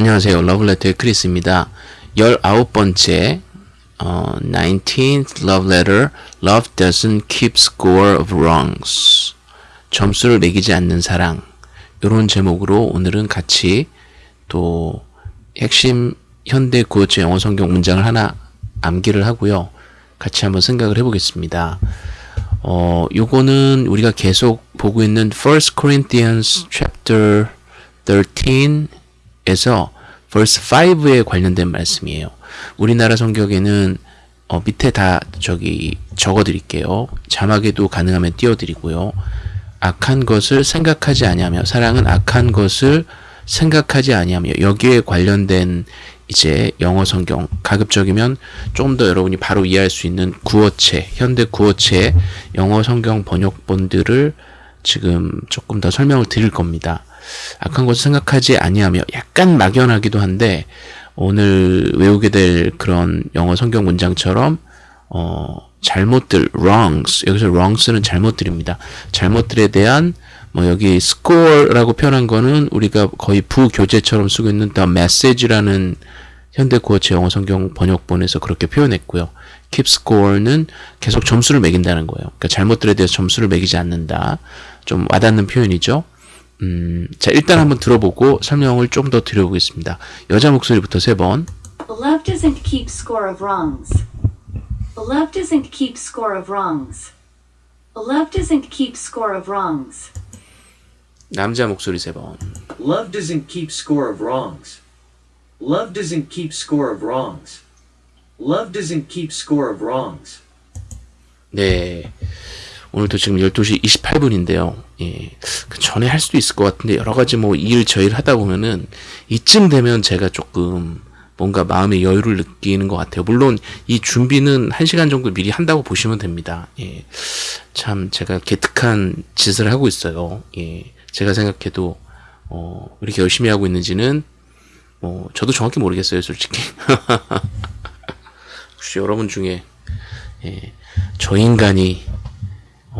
안녕하세요. 러블레터의 크리스입니다. 19번째 어, 19th love letter Love doesn't keep score of wrongs 점수를 매기지 않는 사랑 이런 제목으로 오늘은 같이 또 핵심 현대 구어체 영어 성경 문장을 하나 암기를 하고요. 같이 한번 생각을 해보겠습니다. 어, 요거는 우리가 계속 보고 있는 1 Corinthians chapter 13 에서 verse 5에 관련된 말씀이에요. 우리나라 성경에는 어, 밑에 다 저기 적어 드릴게요. 자막에도 가능하면 띄워 드리고요. 악한 것을 생각하지 아니하며 사랑은 악한 것을 생각하지 아니하며 여기에 관련된 이제 영어 성경 가급적이면 좀 더 여러분이 바로 이해할 수 있는 구어체 현대 구어체 영어 성경 번역본들을 지금 조금 더 설명을 드릴 겁니다. 악한 것을 생각하지 아니하며 약간 막연하기도 한데 오늘 외우게 될 그런 영어 성경 문장처럼 어 잘못들 wrongs 여기서 wrongs는 잘못들입니다. 잘못들에 대한 뭐 여기 score라고 표현한 거는 우리가 거의 부교재처럼 쓰고 있는 the message라는 현대 구어체 영어 성경 번역본에서 그렇게 표현했고요. keep score는 계속 점수를 매긴다는 거예요. 그러니까 잘못들에 대해서 점수를 매기지 않는다. 좀 와닿는 표현이죠. 음, 자 일단 한번 들어보고 설명을 좀 더 드려보겠습니다. 여자 목소리부터 세 번. Love doesn't keep score of wrongs. Love doesn't keep score of wrongs. Love doesn't keep score of wrongs. 남자 목소리 세 번. Love doesn't keep score of wrongs. Love doesn't keep score of wrongs. Love doesn't keep score of wrongs. 네. 오늘도 지금 12시 28분인데요. 예. 그 전에 할 수도 있을 것 같은데 여러 가지 뭐 일 저일 하다 보면은 이쯤 되면 제가 조금 뭔가 마음의 여유를 느끼는 것 같아요. 물론 이 준비는 1시간 정도 미리 한다고 보시면 됩니다. 예. 참 제가 개특한 짓을 하고 있어요. 예. 제가 생각해도 어, 이렇게 열심히 하고 있는지는 뭐 저도 정확히 모르겠어요, 솔직히. 혹시 여러분 중에 예, 저 인간이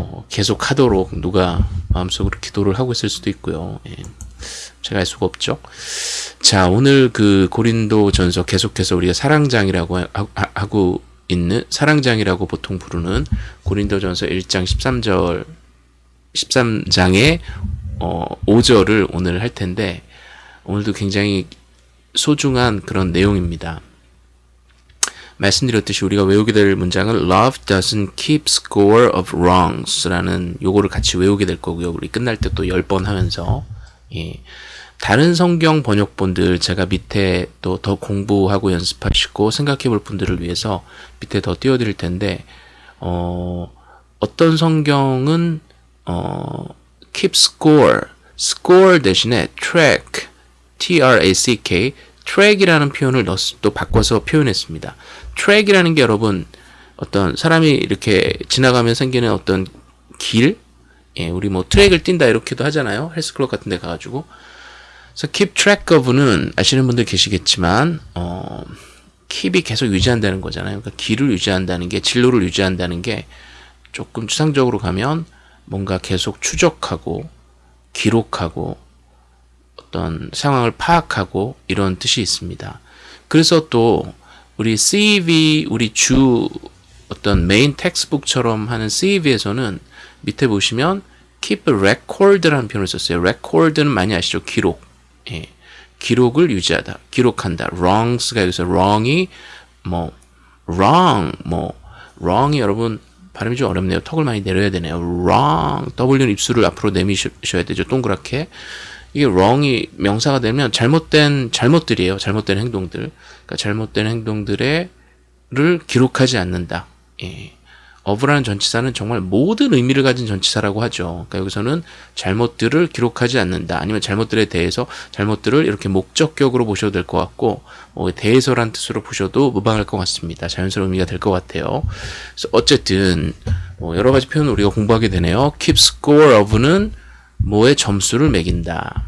어, 계속 하도록 누가 마음속으로 기도를 하고 있을 수도 있고요. 예, 제가 알 수가 없죠. 자, 오늘 그 고린도 전서 계속해서 우리가 사랑장이라고 하고 있는 사랑장이라고 보통 부르는 고린도 전서 1장 13절 13장의 어, 5절을 오늘 할 텐데 오늘도 굉장히 소중한 그런 내용입니다. 말씀드렸듯이 우리가 외우게 될 문장은 Love doesn't keep score of wrongs 라는 요거를 같이 외우게 될 거고요. 우리 끝날 때 또 10번 하면서 예. 다른 성경 번역본들 제가 밑에 또 더 공부하고 연습하시고 생각해 볼 분들을 위해서 밑에 더 띄워드릴 텐데 어, 어떤 성경은 어, keep score, score 대신에 track, T-R-A-C-K, track이라는 표현을 넣, 또 바꿔서 표현했습니다. 트랙이라는 게 여러분 어떤 사람이 이렇게 지나가면 생기는 어떤 길, 예, 우리 뭐 트랙을 뛴다 이렇게도 하잖아요. 헬스클럽 같은 데 가가지고. 그래서 keep track of는 아시는 분들 계시겠지만, 어, keep이 계속 유지한다는 거잖아요. 그러니까 길을 유지한다는 게, 진로를 유지한다는 게 조금 추상적으로 가면 뭔가 계속 추적하고, 기록하고, 어떤 상황을 파악하고 이런 뜻이 있습니다. 그래서 또 우리 CEV 우리 주 어떤 메인 텍스북처럼 하는 CEV에서는 밑에 보시면 keep record라는 표현을 썼어요. record는 많이 아시죠? 기록. 예. 기록을 유지하다. 기록한다. wrongs가 여기서 wrong이 뭐 wrong 뭐 wrong이 여러분 발음이 좀 어렵네요. 턱을 많이 내려야 되네요. wrong W는 입술을 앞으로 내미셔야 되죠. 동그랗게. 이게 wrong이 명사가 되면 잘못된 잘못들이에요. 잘못된 행동들. 그러니까 잘못된 행동들을 기록하지 않는다. 예. of라는 전치사는 정말 모든 의미를 가진 전치사라고 하죠. 그러니까 여기서는 잘못들을 기록하지 않는다. 아니면 잘못들에 대해서 잘못들을 이렇게 목적격으로 보셔도 될 것 같고 뭐 대해서란 뜻으로 보셔도 무방할 것 같습니다. 자연스러운 의미가 될 것 같아요. 그래서 어쨌든 뭐 여러 가지 표현을 우리가 공부하게 되네요. keep score of는 뭐의 점수를 매긴다.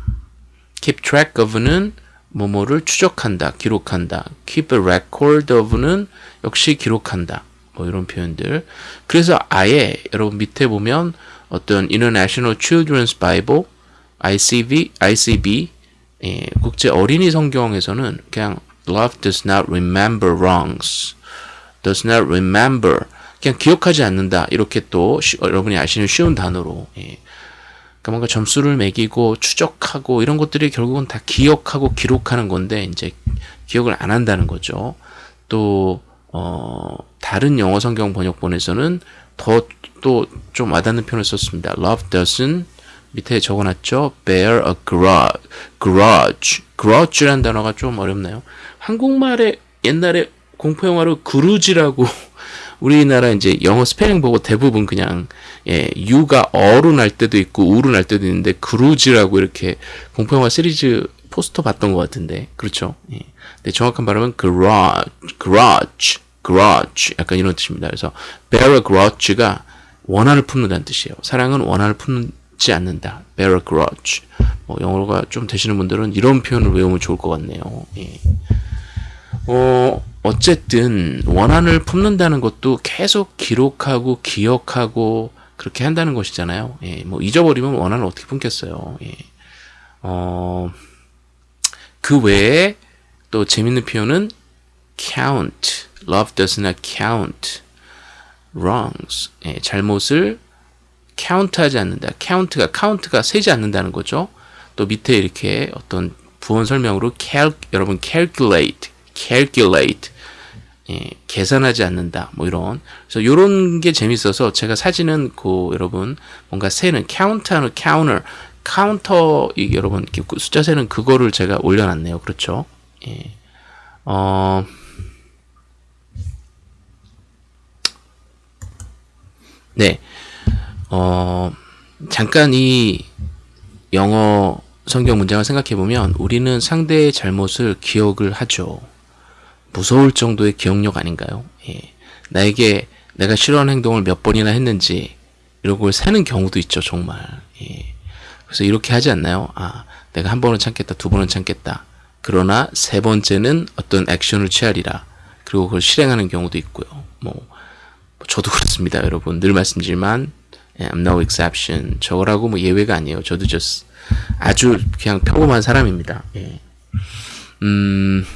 keep track of는 뭐뭐를 추적한다, 기록한다. keep a record of는 역시 기록한다. 뭐 이런 표현들. 그래서 아예 여러분 밑에 보면 어떤 International Children's Bible, ICB, 예, 국제 어린이 성경에서는 그냥 love does not remember wrongs, does not remember 그냥 기억하지 않는다 이렇게 또 쉬- 여러분이 아시는 쉬운 단어로 예. 그러니까 뭔가 점수를 매기고 추적하고 이런 것들이 결국은 다 기억하고 기록하는 건데 이제 기억을 안 한다는 거죠. 또 어, 다른 영어 성경 번역본에서는 더 또 좀 와닿는 표현을 썼습니다. Love doesn't 밑에 적어놨죠. Bear a grudge. grudge. grudge라는 단어가 좀 어렵나요? 한국말에 옛날에 공포 영화로 그루지라고 우리나라 이제 영어 스펠링 보고 대부분 그냥 예, 유가 어로 날 때도 있고 우로 날 때도 있는데 그루지라고 이렇게 공포 영화 시리즈 포스터 봤던 것 같은데 그렇죠? 예. 근데 정확한 발음은 garage, garage, garage 약간 이런 뜻입니다. 그래서 bear a grudge가 원한을 품는다는 뜻이에요. 사랑은 원한을 품지 않는다. bear a grudge. 뭐 영어가 좀 되시는 분들은 이런 표현을 외우면 좋을 것 같네요. 예. 어, 어쨌든 원한을 품는다는 것도 계속 기록하고 기억하고 그렇게 한다는 것이잖아요. 예, 뭐 잊어버리면 원한을 어떻게 품겠어요. 예. 어, 그 외에 또 재밌는 표현은 count. Love does not count wrongs. 예, 잘못을 count하지 않는다. count가 count가 세지 않는다는 거죠. 또 밑에 이렇게 어떤 부원 설명으로 cal 여러분 calculate, calculate 예, 계산하지 않는다. 뭐 이런. 그래서 이런 게 재밌어서 제가 사진은 그 여러분 뭔가 세는 count하는 counter, counter 이 여러분 이렇게 숫자 세는 그거를 제가 올려놨네요. 그렇죠? 예. 어. 네. 어, 잠깐 이 영어 성경 문장을 생각해 보면 우리는 상대의 잘못을 기억을 하죠. 무서울 정도의 기억력 아닌가요? 예. 나에게 내가 싫어하는 행동을 몇 번이나 했는지 이런 걸 세는 경우도 있죠, 정말. 예. 그래서 이렇게 하지 않나요? 아, 내가 한 번은 참겠다, 두 번은 참겠다. 그러나 세 번째는 어떤 액션을 취하리라. 그리고 그걸 실행하는 경우도 있고요. 뭐, 뭐 저도 그렇습니다, 여러분. 늘 말씀드리지만 예, I'm no exception. 저거라고 뭐 예외가 아니에요. 저도 just 아주 그냥 평범한 사람입니다. 예. 음,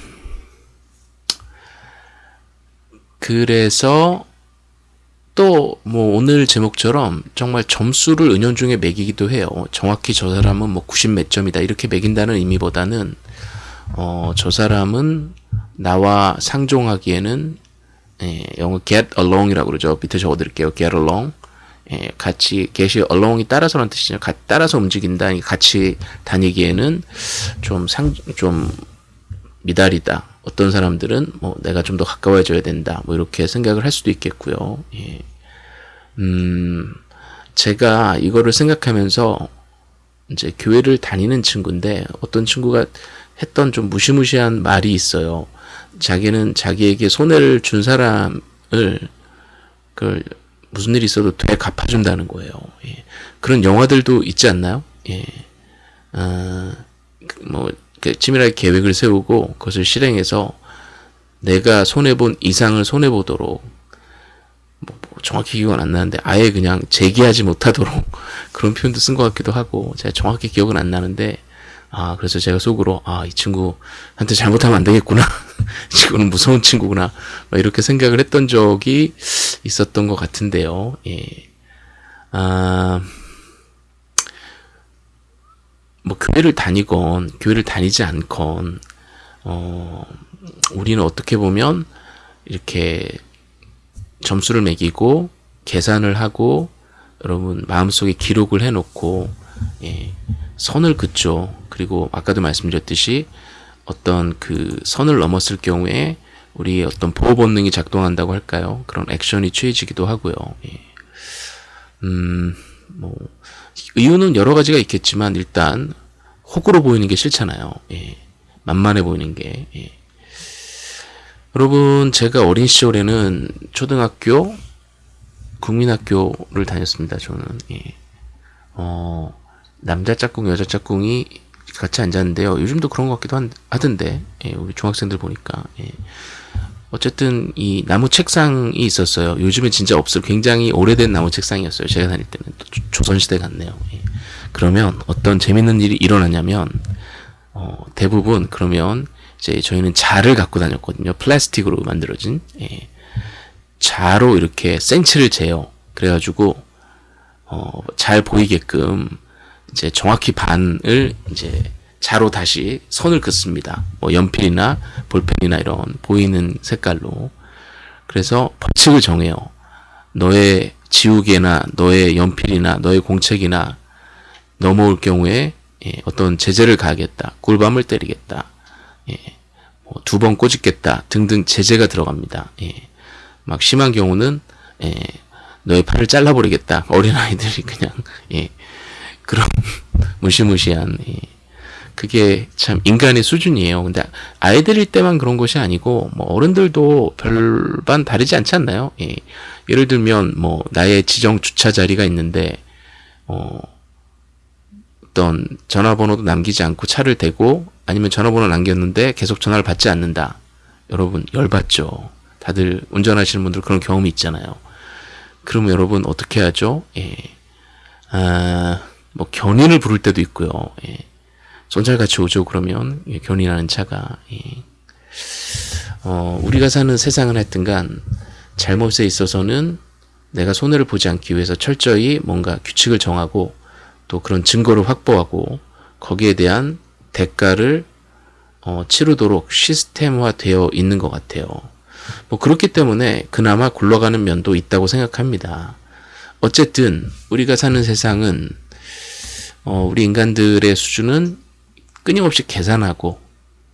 그래서 또 뭐 오늘 제목처럼 정말 점수를 은연중에 매기기도 해요. 정확히 저 사람은 뭐 90 몇 점이다 이렇게 매긴다는 의미보다는 어, 저 사람은 나와 상종하기에는 예, 영어 get along이라고 그러죠. 밑에 적어드릴게요. get along. 예, 같이 get이 along이 따라서라는 뜻이죠. 가, 따라서 움직인다. 같이 다니기에는 좀 상, 좀 미달이다. 어떤 사람들은 뭐 내가 좀 더 가까워져야 된다. 뭐 이렇게 생각을 할 수도 있겠고요. 예. 음, 제가 이거를 생각하면서 이제 교회를 다니는 친구인데 어떤 친구가 했던 좀 무시무시한 말이 있어요. 자기는 자기에게 손해를 준 사람을 그 무슨 일이 있어도 돼 갚아준다는 거예요. 예. 그런 영화들도 있지 않나요? 예. 어, 뭐 치밀하게 계획을 세우고 그것을 실행해서 내가 손해본 이상을 손해보도록 뭐, 뭐 정확히 기억은 안 나는데 아예 그냥 재기하지 못하도록 그런 표현도 쓴 것 같기도 하고 제가 정확히 기억은 안 나는데 아 그래서 제가 속으로 아 이 친구한테 잘못하면 안 되겠구나. 이 친구는 무서운 친구구나. 이렇게 생각을 했던 적이 있었던 것 같은데요. 예. 아, 뭐 교회를 다니건 교회를 다니지 않건 어, 우리는 어떻게 보면 이렇게 점수를 매기고 계산을 하고 여러분 마음속에 기록을 해놓고 예, 선을 긋죠. 그리고 아까도 말씀드렸듯이 어떤 그 선을 넘었을 경우에 우리 어떤 보호 본능이 작동한다고 할까요? 그런 액션이 취해지기도 하고요. 예. 음, 뭐 이유는 여러 가지가 있겠지만 일단 호구로 보이는 게 싫잖아요. 예. 만만해 보이는 게. 예. 여러분 제가 어린 시절에는 초등학교 국민학교를 다녔습니다. 저는 예. 어, 남자 짝꿍 여자 짝꿍이 같이 앉았는데요. 요즘도 그런 것 같기도 한, 하던데 예, 우리 중학생들 보니까 예. 어쨌든 이 나무 책상이 있었어요. 요즘은 진짜 없어요. 굉장히 오래된 나무 책상이었어요. 제가 다닐 때는 조, 조선시대 같네요. 예. 그러면 어떤 재밌는 일이 일어나냐면 어, 대부분 그러면 이제 저희는 자를 갖고 다녔거든요. 플라스틱으로 만들어진 예. 자로 이렇게 센치를 재요. 그래가지고 어, 잘 보이게끔 이제 정확히 반을 이제 자로 다시 선을 긋습니다. 뭐 연필이나 볼펜이나 이런 보이는 색깔로. 그래서 벌칙을 정해요. 너의 지우개나 너의 연필이나 너의 공책이나 넘어올 경우에 예, 어떤 제재를 가하겠다. 꿀밤을 때리겠다. 예, 뭐 두번 꼬집겠다. 등등 제재가 들어갑니다. 예, 막 심한 경우는 예, 너의 팔을 잘라버리겠다. 어린아이들이 그냥 예, 그런 무시무시한 예, 그게 참 인간의 수준이에요. 근데 아이들일 때만 그런 것이 아니고 뭐 어른들도 별반 다르지 않지 않나요? 예. 예를 들면 뭐 나의 지정 주차 자리가 있는데 어 어떤 전화번호도 남기지 않고 차를 대고 아니면 전화번호 남겼는데 계속 전화를 받지 않는다. 여러분 열받죠. 다들 운전하시는 분들 그런 경험이 있잖아요. 그러면 여러분 어떻게 하죠? 예. 아, 뭐 견인을 부를 때도 있고요. 예. 손잘 같이 오죠 그러면 예, 견인하는 차가 예. 어, 우리가 사는 세상은 하여튼간 잘못에 있어서는 내가 손해를 보지 않기 위해서 철저히 뭔가 규칙을 정하고 또 그런 증거를 확보하고 거기에 대한 대가를 어, 치르도록 시스템화되어 있는 것 같아요. 뭐 그렇기 때문에 그나마 굴러가는 면도 있다고 생각합니다. 어쨌든 우리가 사는 세상은 어, 우리 인간들의 수준은 끊임없이 계산하고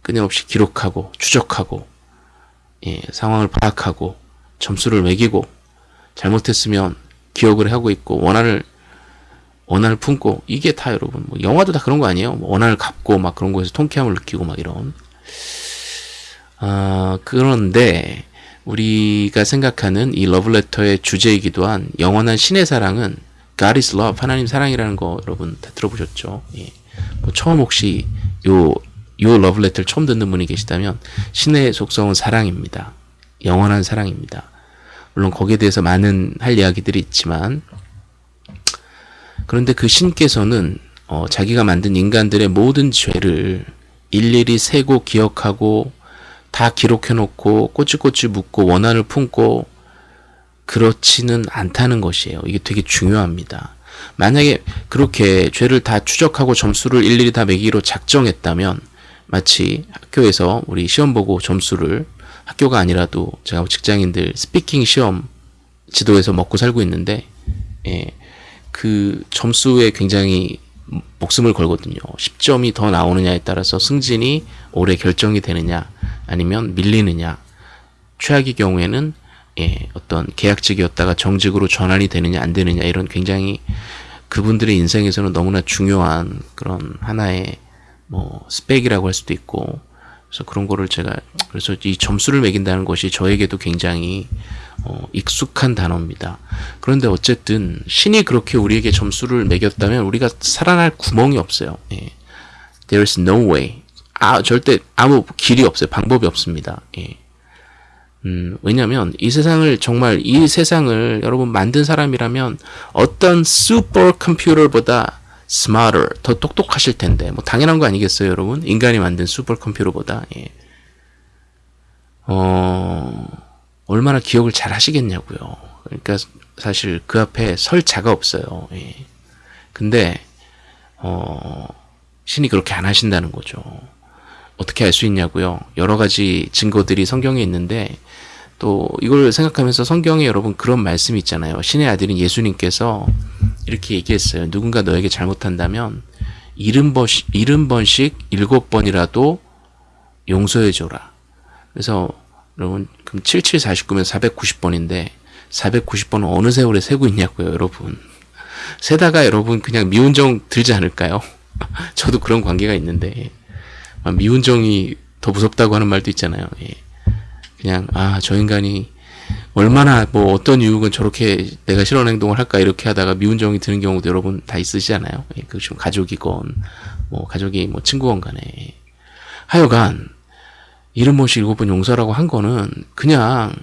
끊임없이 기록하고 추적하고 예, 상황을 파악하고 점수를 매기고 잘못했으면 기억을 하고 있고 원한을 원한을 품고 이게 다 여러분 뭐 영화도 다 그런 거 아니에요? 뭐 원한을 갚고 막 그런 거에서 통쾌함을 느끼고 막 이런 아 그런데 우리가 생각하는 이 러브레터의 주제이기도 한 영원한 신의 사랑은 God is love 하나님 사랑이라는 거 여러분 다 들어보셨죠? 예. 뭐 처음 혹시 요, 요 러브레터를 처음 듣는 분이 계시다면 신의 속성은 사랑입니다. 영원한 사랑입니다. 물론 거기에 대해서 많은 할 이야기들이 있지만 그런데 그 신께서는 어, 자기가 만든 인간들의 모든 죄를 일일이 세고 기억하고 다 기록해 놓고 꼬치꼬치 묻고 원한을 품고 그렇지는 않다는 것이에요. 이게 되게 중요합니다. 만약에 그렇게 죄를 다 추적하고 점수를 일일이 다 매기로 작정했다면 마치 학교에서 우리 시험 보고 점수를 학교가 아니라도 제가 직장인들 스피킹 시험 지도에서 먹고 살고 있는데 예, 그 점수에 굉장히 목숨을 걸거든요. 10점이 더 나오느냐에 따라서 승진이 올해 결정이 되느냐 아니면 밀리느냐 최악의 경우에는 예, 어떤 계약직이었다가 정직으로 전환이 되느냐 안 되느냐 이런 굉장히 그분들의 인생에서는 너무나 중요한 그런 하나의 뭐 스펙이라고 할 수도 있고 그래서 그런 거를 제가 그래서 이 점수를 매긴다는 것이 저에게도 굉장히 어, 익숙한 단어입니다. 그런데 어쨌든 신이 그렇게 우리에게 점수를 매겼다면 우리가 살아날 구멍이 없어요. 예. There is no way. 아 절대 아무 길이 없어요. 방법이 없습니다. 예. 음, 왜냐면 이 세상을 정말 이 세상을 여러분 만든 사람이라면 어떤 슈퍼 컴퓨터보다 smarter 더 똑똑하실 텐데 뭐 당연한 거 아니겠어요, 여러분? 인간이 만든 슈퍼 컴퓨터보다 예. 어 얼마나 기억을 잘 하시겠냐고요. 그러니까 사실 그 앞에 설 자가 없어요. 예. 근데 어 신이 그렇게 안 하신다는 거죠. 어떻게 알 수 있냐고요? 여러 가지 증거들이 성경에 있는데 또 이걸 생각하면서 성경에 여러분 그런 말씀이 있잖아요. 신의 아들인 예수님께서 이렇게 얘기했어요. 누군가 너에게 잘못한다면 일흔 번씩 일곱 번이라도 용서해줘라. 그래서 여러분 그럼 7749면 490번인데 490번은 어느 세월에 세고 있냐고요, 여러분. 세다가 여러분 그냥 미운정 들지 않을까요? 저도 그런 관계가 있는데 미운 정이 더 무섭다고 하는 말도 있잖아요. 예. 그냥 아 저 인간이 얼마나 뭐 어떤 이유건 저렇게 내가 싫어하는 행동을 할까 이렇게 하다가 미운 정이 드는 경우도 여러분 다 있으시잖아요. 예, 뭐 가족이건 뭐 가족이 뭐 친구건 간에 하여간 이름 모시 일곱 번 용서라고 한 거는 그냥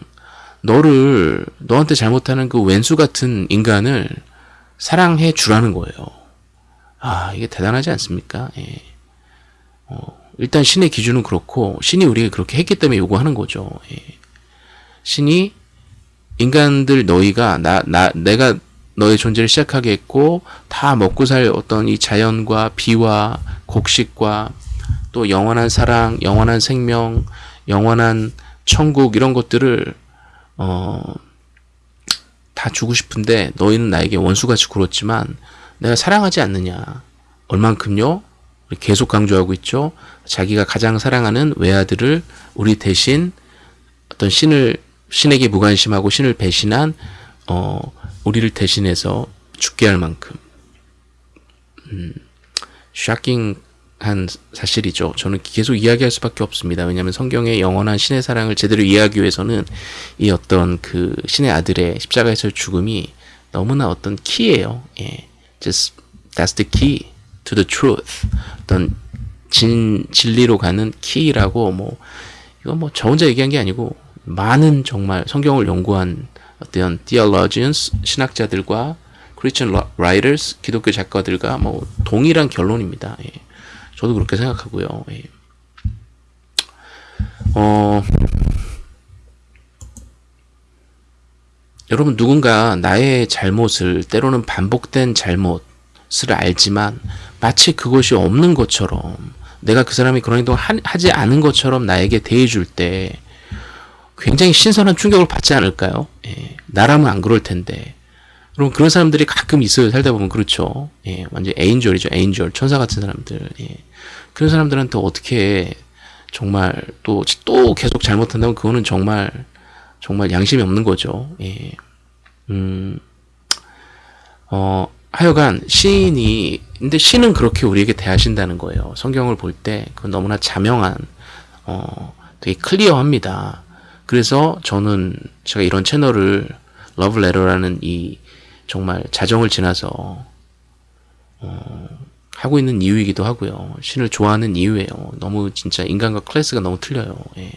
너를 너한테 잘못하는 그 왼수 같은 인간을 사랑해 주라는 거예요. 아 이게 대단하지 않습니까? 예. 어, 일단 신의 기준은 그렇고 신이 우리에게 그렇게 했기 때문에 요구하는 거죠. 예. 신이 인간들 너희가 나, 나 내가 너의 존재를 시작하게 했고 다 먹고 살 어떤 이 자연과 비와 곡식과 또 영원한 사랑, 영원한 생명, 영원한 천국 이런 것들을 어, 다 주고 싶은데 너희는 나에게 원수같이 굴었지만 내가 사랑하지 않느냐. 얼만큼요? 계속 강조하고 있죠. 자기가 가장 사랑하는 외아들을 우리 대신 어떤 신을 신에게 무관심하고 신을 배신한 어 우리를 대신해서 죽게 할 만큼 음, 샤킹한 사실이죠. 저는 계속 이야기할 수밖에 없습니다. 왜냐하면 성경의 영원한 신의 사랑을 제대로 이해하기 위해서는 이 어떤 그 신의 아들의 십자가에서의 죽음이 너무나 어떤 키예요. 예, just that's the key to the truth. 어떤 진 진리로 가는 키라고 뭐 이거 뭐저 혼자 얘기한 게 아니고 많은 정말 성경을 연구한 어떤 theologians 신학자들과 Christian writers 기독교 작가들과 뭐 동일한 결론입니다. 예. 저도 그렇게 생각하고요. 예. 어, 여러분 누군가 나의 잘못을 때로는 반복된 잘못 을 알지만 마치 그것이 없는 것처럼 내가 그 사람이 그런 행동을 하지 않은 것처럼 나에게 대해줄 때 굉장히 신선한 충격을 받지 않을까요? 예, 나라면 안 그럴 텐데. 그럼 그런 사람들이 가끔 있어요. 살다 보면 그렇죠. 예, 완전 에인절이죠. 에인절 천사 같은 사람들. 예. 그런 사람들한테 어떻게 정말 또 또 계속 잘못한다면 그거는 정말 정말 양심이 없는 거죠. 예. 음. 어, 하여간 시인이 근데 신은 그렇게 우리에게 대하신다는 거예요. 성경을 볼 때 그건 너무나 자명한 어, 되게 클리어합니다. 그래서 저는 제가 이런 채널을 러브레터라는 이 정말 자정을 지나서 어, 하고 있는 이유이기도 하고요. 신을 좋아하는 이유예요. 너무 진짜 인간과 클래스가 너무 틀려요. 예.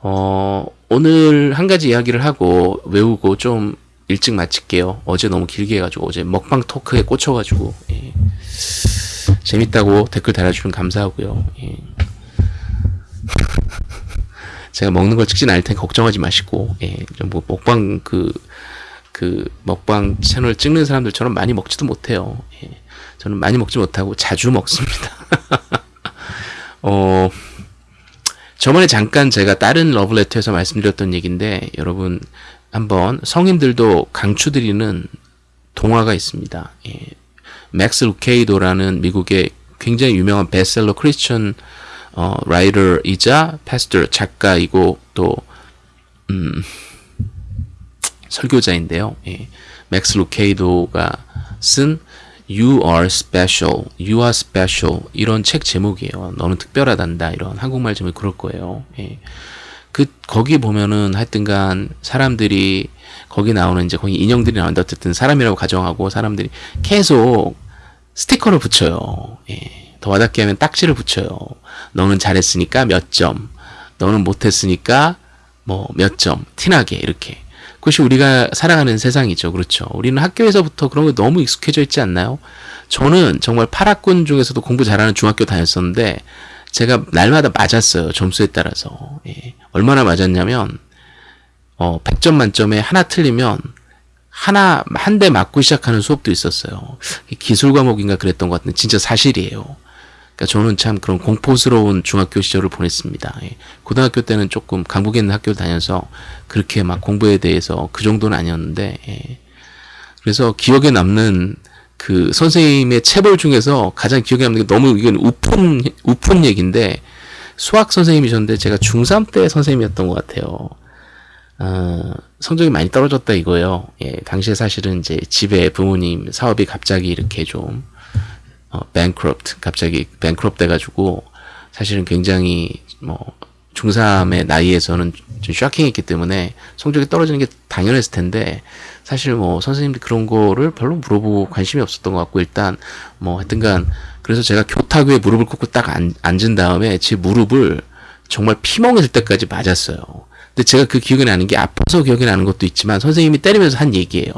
어, 오늘 한 가지 이야기를 하고 외우고 좀 일찍 마칠게요. 어제 너무 길게 해가지고 어제 먹방 토크에 꽂혀가지고 예. 재밌다고 댓글 달아주면 감사하고요. 예. 제가 먹는 걸 찍진 않을 테니 걱정하지 마시고 예. 뭐 먹방 그, 그 먹방 채널 찍는 사람들처럼 많이 먹지도 못해요. 예. 저는 많이 먹지 못하고 자주 먹습니다. 어, 저번에 잠깐 제가 다른 러브레터에서 말씀드렸던 얘기인데 여러분 한번 성인들도 강추드리는 동화가 있습니다. 예. 맥스 루케이도라는 미국의 굉장히 유명한 베스트셀러 크리스천 어, writer이자 pastor 작가이고 또 음, 설교자인데요. 예. 맥스 루케이도가 쓴 You are special, you are special 이런 책 제목이에요. 너는 특별하단다 이런 한국말 제목이 그럴 거예요. 예. 그 거기 보면은 하여튼간 사람들이 거기 나오는 이제 거기 인형들이 나오는데 어쨌든 사람이라고 가정하고 사람들이 계속 스티커를 붙여요. 예. 더 와닿게 하면 딱지를 붙여요. 너는 잘했으니까 몇 점, 너는 못했으니까 뭐 몇 점, 티나게 이렇게. 그것이 우리가 살아가는 세상이죠. 그렇죠. 우리는 학교에서부터 그런 거 너무 익숙해져 있지 않나요? 저는 정말 파락군 중에서도 공부 잘하는 중학교 다녔었는데 제가 날마다 맞았어요. 점수에 따라서. 예. 얼마나 맞았냐면 어, 100점 만점에 하나 틀리면 하나 한 대 맞고 시작하는 수업도 있었어요. 기술 과목인가 그랬던 것 같은데 진짜 사실이에요. 그러니까 저는 참 그런 공포스러운 중학교 시절을 보냈습니다. 예. 고등학교 때는 조금 강북에 있는 학교를 다녀서 그렇게 막 공부에 대해서 그 정도는 아니었는데 예. 그래서 기억에 남는 그 선생님의 체벌 중에서 가장 기억에 남는 게 너무 이건 우픈 우픈 얘기인데 수학 선생님이셨는데 제가 중3 때 선생님이었던 것 같아요. 어, 성적이 많이 떨어졌다 이거예요. 예, 당시에 사실은 이제 집에 부모님 사업이 갑자기 이렇게 좀 어, bankrupt 갑자기 bankrupt 돼가지고 사실은 굉장히 뭐 중3의 나이에서는 좀 쇼킹했기 때문에 성적이 떨어지는 게 당연했을 텐데 사실 뭐 선생님들 그런 거를 별로 물어보고 관심이 없었던 것 같고 일단 뭐 하여튼간 그래서 제가 교탁 위에 무릎을 꿇고 딱 앉, 앉은 다음에 제 무릎을 정말 피멍이 들 때까지 맞았어요. 근데 제가 그 기억이 나는 게 아파서 기억이 나는 것도 있지만 선생님이 때리면서 한 얘기예요.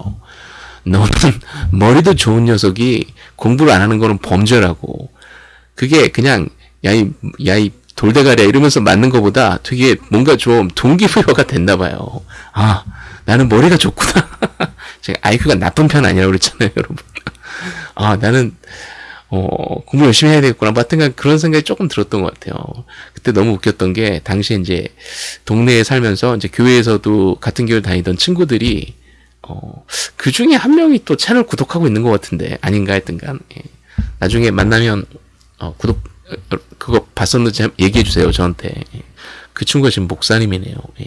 너는 머리도 좋은 녀석이 공부를 안 하는 거는 범죄라고. 그게 그냥 야이 야이 돌대가리야 이러면서 맞는 것보다 되게 뭔가 좀 동기부여가 됐나 봐요. 아 나는 머리가 좋구나. 제가 IQ가 나쁜 편 아니라고 그랬잖아요, 여러분. 아 나는 어, 공부 열심히 해야 되겠구나. 뭐 하여튼간 그런 생각이 조금 들었던 것 같아요. 그때 너무 웃겼던 게, 당시에 이제, 동네에 살면서, 이제 교회에서도 같은 교회 다니던 친구들이, 어, 그 중에 한 명이 또 채널 구독하고 있는 것 같은데, 아닌가 했던간, 예. 나중에 만나면, 어, 구독, 어, 그거 봤었는지 얘기해 주세요, 저한테. 예. 그 친구가 지금 목사님이네요. 예.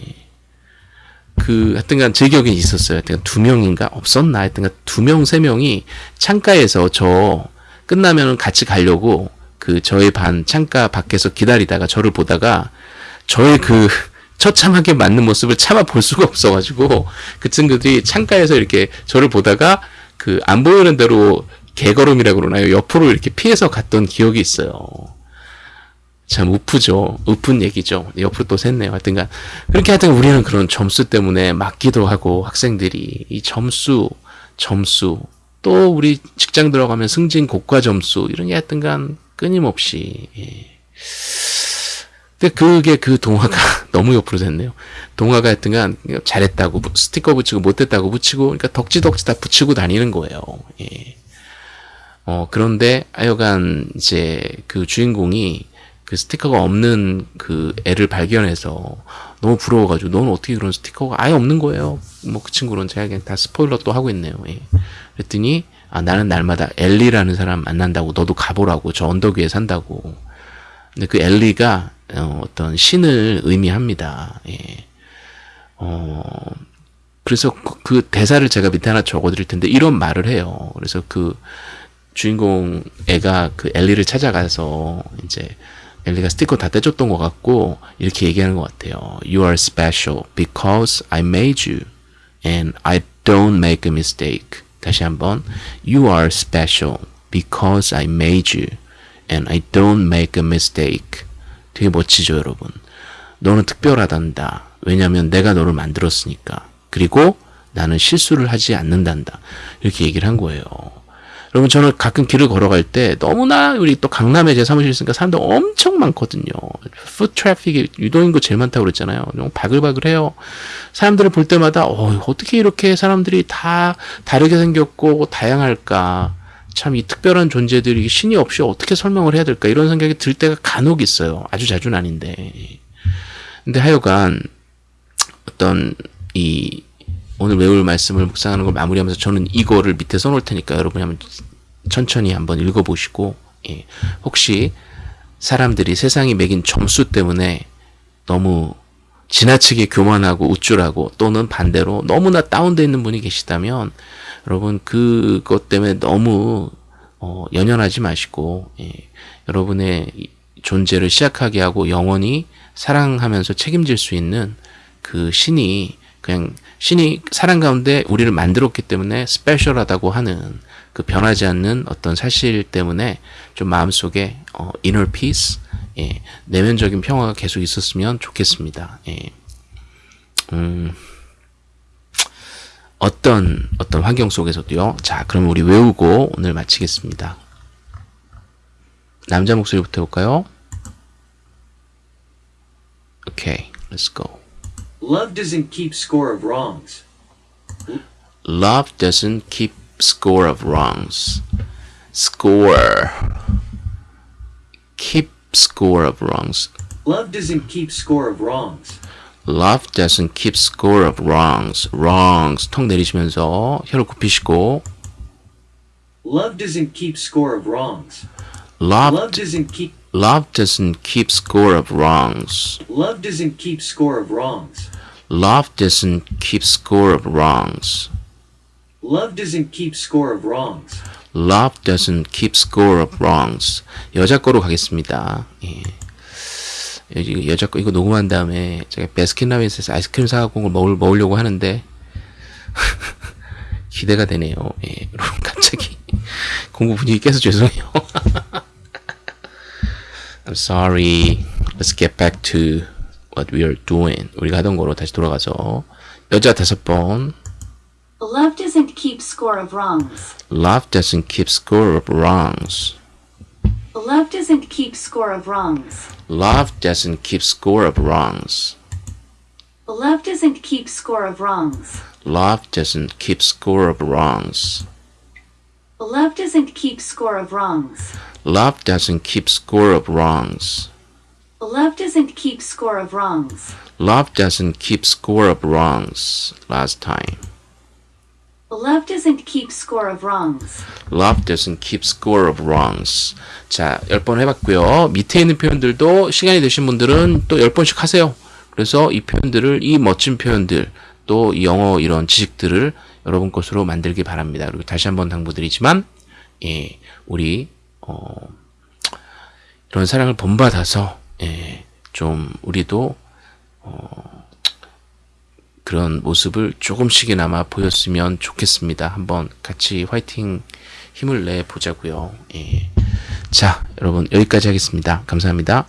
그 하여튼간 제 기억에 있었어요. 하여튼 두 명인가 없었나 하여튼간 두 명 세 명이 창가에서 저 끝나면 같이 가려고 그 저희 반 창가 밖에서 기다리다가 저를 보다가 저의 그 처참하게 맞는 모습을 참아 볼 수가 없어가지고 그 친구들이 창가에서 이렇게 저를 보다가 그 안 보이는 대로 개걸음이라고 그러나요? 옆으로 이렇게 피해서 갔던 기억이 있어요. 참 우프죠. 우픈 얘기죠. 옆으로 또 샜네요. 하여튼간 그렇게 하여튼 우리는 그런 점수 때문에 맞기도 하고 학생들이 이 점수, 점수 또 우리 직장 들어가면 승진 고과 점수 이런 게 하여튼간 끊임없이 예. 근데 그게 그 동화가 너무 옆으로 됐네요. 동화가 하여튼간 잘했다고 스티커 붙이고 못했다고 붙이고 그러니까 덕지덕지 다 붙이고 다니는 거예요. 예. 어 그런데 하여간 이제 그 주인공이 그 스티커가 없는 그 애를 발견해서 너무 부러워가지고 너는 어떻게 그런 스티커가 아예 없는 거예요. 뭐 그 친구는 제가 그냥 다 스포일러 또 하고 있네요. 예. 그랬더니 아 나는 날마다 엘리라는 사람 만난다고 너도 가보라고 저 언덕 위에 산다고. 근데 그 엘리가 어, 어떤 신을 의미합니다. 예. 어 그래서 그, 그 대사를 제가 밑에 하나 적어드릴 텐데 이런 말을 해요. 그래서 그 주인공 애가 그 엘리를 찾아가서 이제 엘리가 스티커 다 떼줬던 것 같고 이렇게 얘기하는 것 같아요. You are special because I made you and I don't make a mistake. 다시 한번 You are special because I made you and I don't make a mistake. 되게 멋지죠, 여러분. 너는 특별하단다. 왜냐하면 내가 너를 만들었으니까. 그리고 나는 실수를 하지 않는단다. 이렇게 얘기를 한 거예요. 여러분 저는 가끔 길을 걸어갈 때 너무나 우리 또 강남에 제 사무실 있으니까 사람들 엄청 많거든요. 푸 트래픽이 유도인구 제일 많다고 그랬잖아요. 너무 바글바글해요. 사람들을 볼 때마다 어, 어떻게 이렇게 사람들이 다 다르게 생겼고 다양할까. 참 이 특별한 존재들이 신이 없이 어떻게 설명을 해야 될까 이런 생각이 들 때가 간혹 있어요. 아주 자주는 아닌데. 근데 하여간 어떤 이 오늘 외울 말씀을 묵상하는 걸 마무리하면서 저는 이거를 밑에 써놓을 테니까 여러분이 한번 천천히 한번 읽어보시고 예, 혹시 사람들이 세상이 매긴 점수 때문에 너무 지나치게 교만하고 우쭐하고 또는 반대로 너무나 다운되어 있는 분이 계시다면 여러분 그것 때문에 너무 어, 연연하지 마시고 예, 여러분의 존재를 시작하게 하고 영원히 사랑하면서 책임질 수 있는 그 신이 그냥 신이 사랑 가운데 우리를 만들었기 때문에 스페셜하다고 하는 그 변하지 않는 어떤 사실 때문에 좀 마음속에 어, inner peace, 예, 내면적인 평화가 계속 있었으면 좋겠습니다. 예. 음, 어떤 어떤 환경 속에서도요. 자, 그럼 우리 외우고 오늘 마치겠습니다. 남자 목소리부터 해볼까요? 오케이, let's go. Love doesn't keep score of wrongs. Love doesn't keep score of wrongs. Score. Keep score of wrongs. Love doesn't keep score of wrongs. Love doesn't keep score of wrongs. Wrongs. 턱 내리시면서 혀를 굽히시고 Love doesn't keep score of wrongs. Love Love doesn't keep Love doesn't keep score of wrongs. love doesn't keep score of wrongs. Love doesn't keep score of wrongs. Love doesn't keep score of wrongs. Love doesn't keep score of wrongs. 여자 거로 가겠습니다. 예. 여자 거 이거 녹음한 다음에 제가 베스킨라빈스에서 아이스크림 사갖고 온 먹을, 먹으려고 하는데 기대가 되네요. 예. 여러분 갑자기 공부 분위기 깨서 죄송해요. I'm sorry. Let's get back to what we are doing. 우리가 하던 거로 다시 돌아가서 여자 다섯 번. Love doesn't keep score of wrongs. Love doesn't keep score of wrongs. Love doesn't keep score of wrongs. Love doesn't keep score of wrongs. Love doesn't keep score of wrongs. Love doesn't keep score of wrongs. Love doesn't keep score of wrongs. Love doesn't keep score of wrongs. Love doesn't keep score of wrongs. Love doesn't keep score of wrongs. Last time. Love doesn't keep score of wrongs. Love doesn't keep score of wrongs. 자, 10번 해봤고요. 밑에 있는 표현들도 시간이 되신 분들은 또 10번씩 하세요. 그래서 이 표현들을, 이 멋진 표현들, 또 영어 이런 지식들을 여러분 것으로 만들기 바랍니다. 그리고 다시 한번 당부드리지만, 예, 우리, 어, 이런 사랑을 본받아서, 예, 좀, 우리도, 어, 그런 모습을 조금씩이나마 보였으면 좋겠습니다. 한번 같이 화이팅 힘을 내 보자고요. 예. 자, 여러분 여기까지 하겠습니다. 감사합니다.